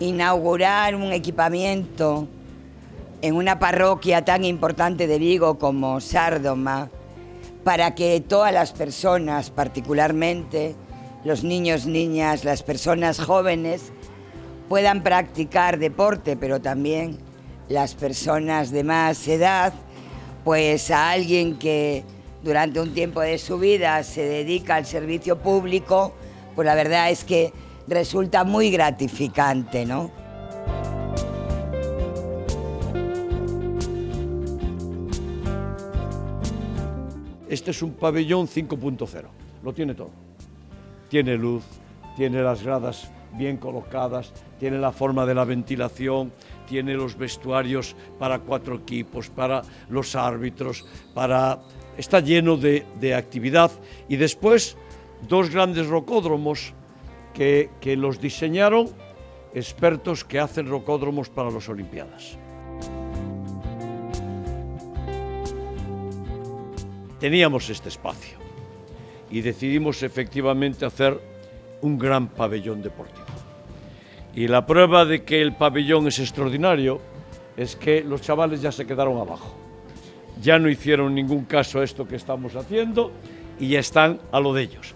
inaugurar un equipamiento en una parroquia tan importante de Vigo como Sárdoma, para que todas las personas, particularmente los niños, niñas, las personas jóvenes, puedan practicar deporte, pero también las personas de más edad, pues a alguien que durante un tiempo de su vida se dedica al servicio público, pues la verdad es que resulta muy gratificante, ¿no? Este es un pabellón 5.0, lo tiene todo. Tiene luz, tiene las gradas bien colocadas, tiene la forma de la ventilación, tiene los vestuarios para cuatro equipos, para los árbitros, para... está lleno de, de actividad y después dos grandes rocódromos que, los diseñaron expertos que hacen rocódromos para las Olimpiadas. teníamos este espacio y decidimos efectivamente hacer un gran pabellón deportivo. Y la prueba de que el pabellón es extraordinario es que los chavales ya se quedaron abajo. Ya no hicieron ningún caso a esto que estamos haciendo y ya están a lo de ellos.